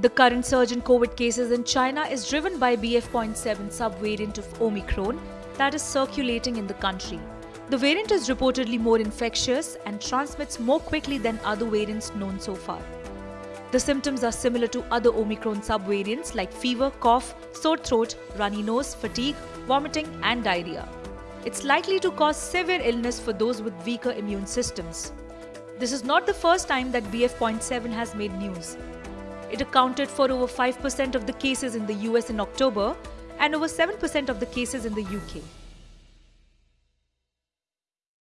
The current surge in COVID cases in China is driven by BF.7 subvariant of Omicron that is circulating in the country. The variant is reportedly more infectious and transmits more quickly than other variants known so far. The symptoms are similar to other Omicron subvariants like fever, cough, sore throat, runny nose, fatigue, vomiting, and diarrhea. It's likely to cause severe illness for those with weaker immune systems. This is not the first time that BF.7 has made news. It accounted for over 5% of the cases in the US in October and over 7% of the cases in the UK.